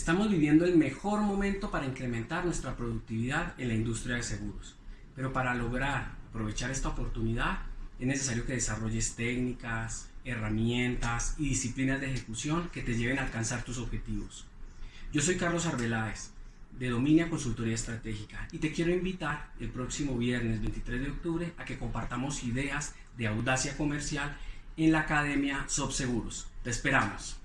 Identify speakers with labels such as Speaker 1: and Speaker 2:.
Speaker 1: Estamos viviendo el mejor momento para incrementar nuestra productividad en la industria de seguros, pero para lograr aprovechar esta oportunidad es necesario que desarrolles técnicas, herramientas y disciplinas de ejecución que te lleven a alcanzar tus objetivos. Yo soy Carlos Arbeláez, de Dominia Consultoría Estratégica, y te quiero invitar el próximo viernes 23 de octubre a que compartamos ideas de audacia comercial en la Academia Sobseguros. Te esperamos.